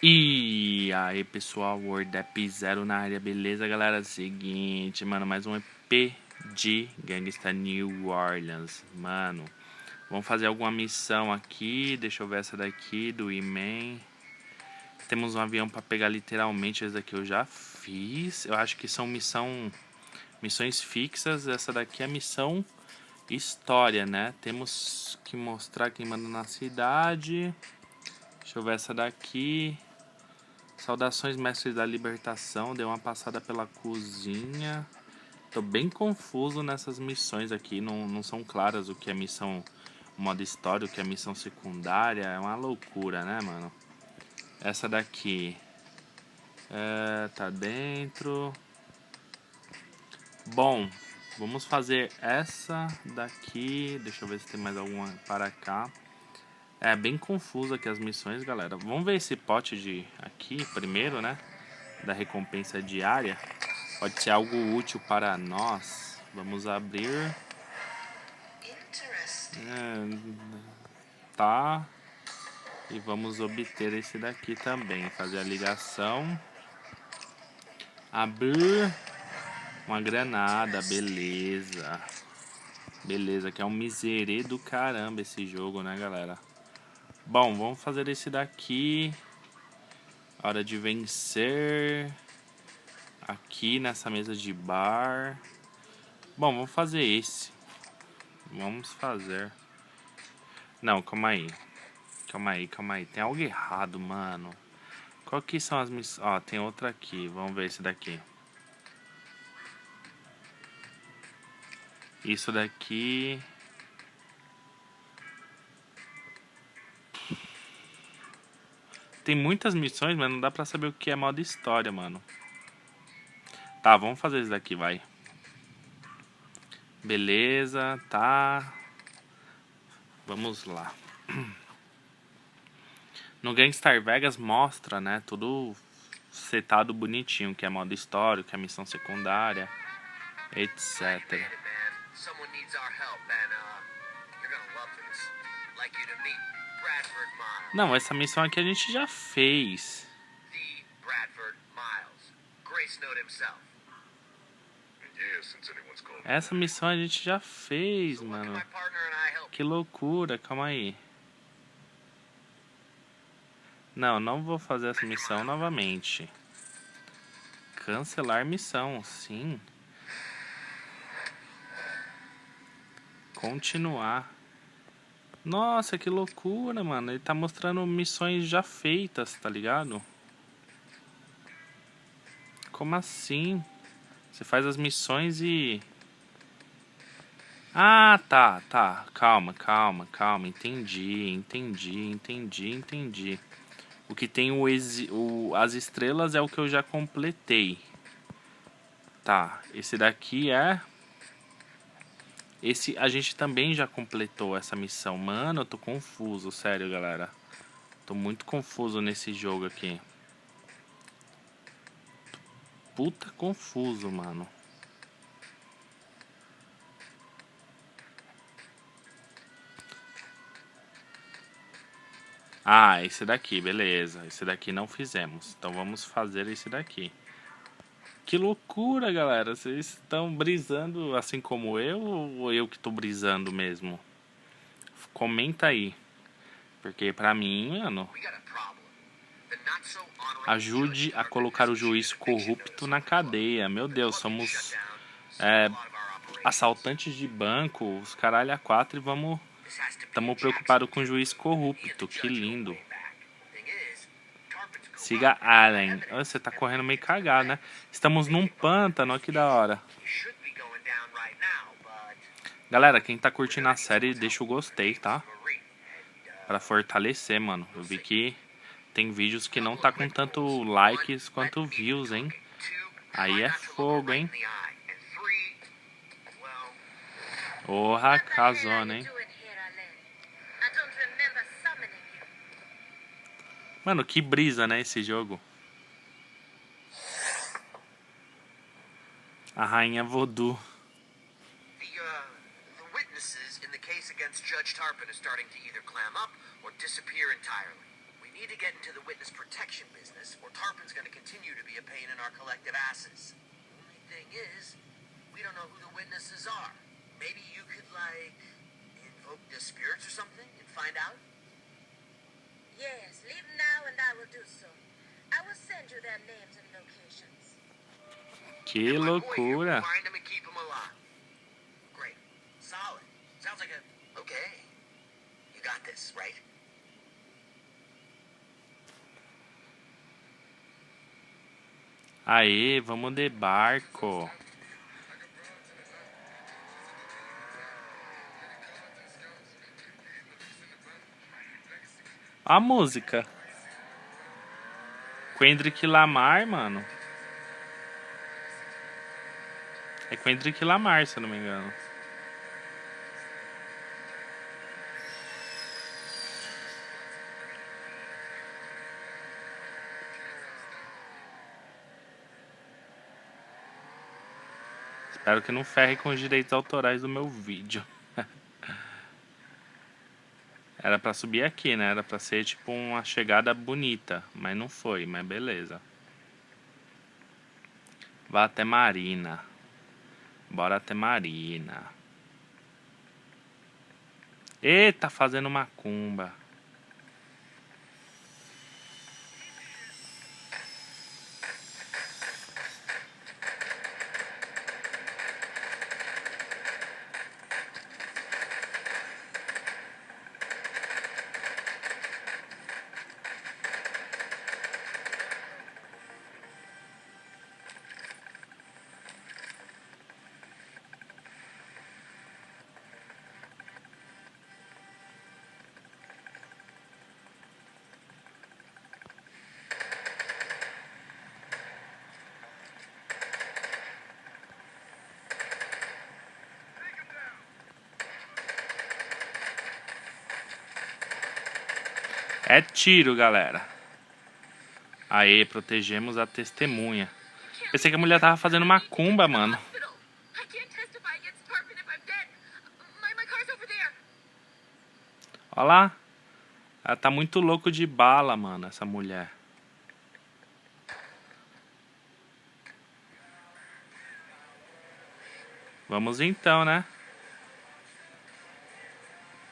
E aí pessoal, WordApp Zero na área, beleza galera? Seguinte, mano, mais um EP de Gangsta New Orleans, mano. Vamos fazer alguma missão aqui, deixa eu ver essa daqui do E-Man. Temos um avião para pegar literalmente, esse daqui eu já fiz. Eu acho que são missão, missões fixas, essa daqui é missão história, né? Temos que mostrar quem manda na cidade. Deixa eu ver essa daqui. Saudações, mestres da libertação. Deu uma passada pela cozinha. Tô bem confuso nessas missões aqui. Não, não são claras o que é missão modo história, o que é missão secundária. É uma loucura, né, mano? Essa daqui. É, tá dentro. Bom, vamos fazer essa daqui. Deixa eu ver se tem mais alguma para cá. É bem confuso aqui as missões, galera. Vamos ver esse pote de aqui primeiro, né? Da recompensa diária. Pode ser algo útil para nós. Vamos abrir. É, tá. E vamos obter esse daqui também. Fazer a ligação. Abrir. Uma granada, beleza. Beleza, que é um miserê do caramba esse jogo, né, galera? Bom, vamos fazer esse daqui. Hora de vencer. Aqui nessa mesa de bar. Bom, vamos fazer esse. Vamos fazer. Não, calma aí. Calma aí, calma aí. Tem algo errado, mano. Qual que são as missões? Ó, tem outra aqui. Vamos ver esse daqui. Isso daqui... Tem muitas missões, mas não dá pra saber o que é modo história, mano. Tá, vamos fazer isso daqui, vai. Beleza, tá. Vamos lá. No Gangstar Vegas mostra, né, tudo setado bonitinho, que é modo história, que é missão secundária, etc. Não, essa missão aqui a gente já fez. Essa missão a gente já fez, mano. Que loucura, calma aí. Não, não vou fazer essa missão novamente. Cancelar missão, sim. Continuar. Nossa, que loucura, mano. Ele tá mostrando missões já feitas, tá ligado? Como assim? Você faz as missões e... Ah, tá, tá. Calma, calma, calma. Entendi, entendi, entendi, entendi. O que tem o, o as estrelas é o que eu já completei. Tá, esse daqui é... Esse, a gente também já completou essa missão. Mano, eu tô confuso, sério, galera. Tô muito confuso nesse jogo aqui. Puta confuso, mano. Ah, esse daqui, beleza. Esse daqui não fizemos. Então vamos fazer esse daqui. Que loucura, galera. Vocês estão brisando assim como eu ou eu que estou brisando mesmo? Comenta aí. Porque pra mim, mano... Ajude a colocar o juiz corrupto na cadeia. Meu Deus, somos é, assaltantes de banco, os caralho a quatro e vamos... Estamos preocupados com o juiz corrupto. Que lindo. Siga Allen. Você tá correndo meio cagado, né? Estamos num pântano, que da hora. Galera, quem tá curtindo a série, deixa o gostei, tá? Pra fortalecer, mano. Eu vi que tem vídeos que não tá com tanto likes quanto views, hein? Aí é fogo, hein? Porra, casona, hein? Mano, que brisa, né, esse jogo. A rainha. The, uh, in Judge Tarpon are starting to either clam up or disappear entirely. We need to get into the witness protection our collective asses. Only thing is, we don't know who the witnesses are. Maybe you could, like, invoke the spirits or something and find out? Yes, leave now and I will do so. I will send you their names and locations. Que loucura. Find them and keep them alive. Great. Solid. Sounds like a... Okay. You got this, right? Aê, vamos de barco. A música. Kendrick Lamar, mano. É Kendrick Lamar, se eu não me engano. Espero que não ferre com os direitos autorais do meu vídeo. Era pra subir aqui, né? Era pra ser tipo uma chegada bonita, mas não foi, mas beleza. Vá até Marina. Bora até Marina. Eita, fazendo macumba. É tiro, galera. Aê, protegemos a testemunha. Pensei que a mulher tava fazendo macumba, mano. Ó lá. Ela tá muito louco de bala, mano, essa mulher. Vamos então, né?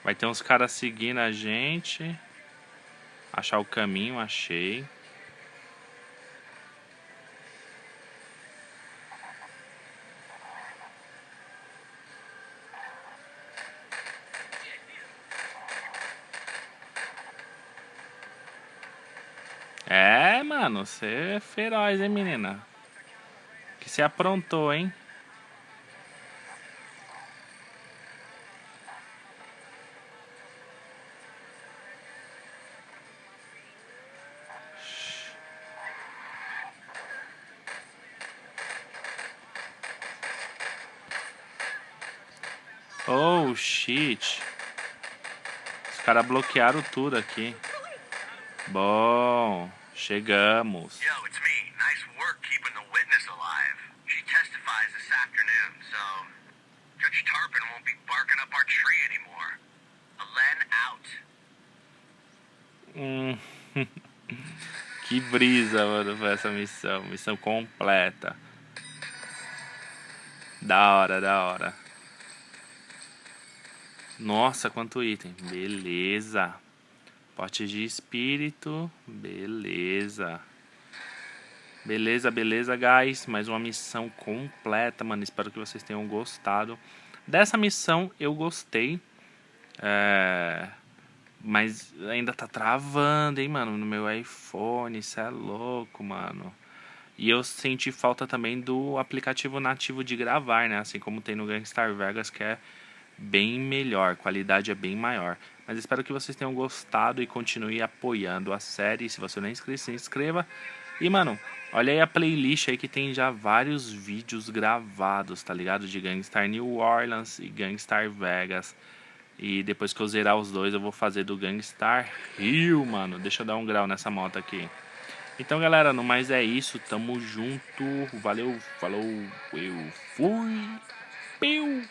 Vai ter uns caras seguindo a gente. Achar o caminho, achei. É, mano, você é feroz, hein, menina? Que se aprontou, hein? Oh, shit. Os caras bloquearam tudo aqui. Bom, chegamos. Yo, it's me. Nice work keeping the witness alive. She testifies this afternoon, so Judge Tarpon won't be barking up our tree anymore. Alen out. Hum. que brisa, mano, foi essa missão. Missão completa. Da hora, da hora. Nossa, quanto item. Beleza. Pote de espírito. Beleza. Beleza, beleza, guys. Mais uma missão completa, mano. Espero que vocês tenham gostado. Dessa missão eu gostei. É... Mas ainda tá travando, hein, mano, no meu iPhone. Isso é louco, mano. E eu senti falta também do aplicativo nativo de gravar, né? Assim como tem no Gangstar Vegas, que é bem melhor, qualidade é bem maior. Mas espero que vocês tenham gostado e continue apoiando a série. Se você não é inscrito, se inscreva. E, mano, olha aí a playlist aí que tem já vários vídeos gravados, tá ligado? De Gangstar New Orleans e Gangstar Vegas. E depois que eu zerar os dois, eu vou fazer do Gangstar Rio, mano. Deixa eu dar um grau nessa moto aqui. Então, galera, no mais é isso. Tamo junto. Valeu, falou, eu fui. Piu.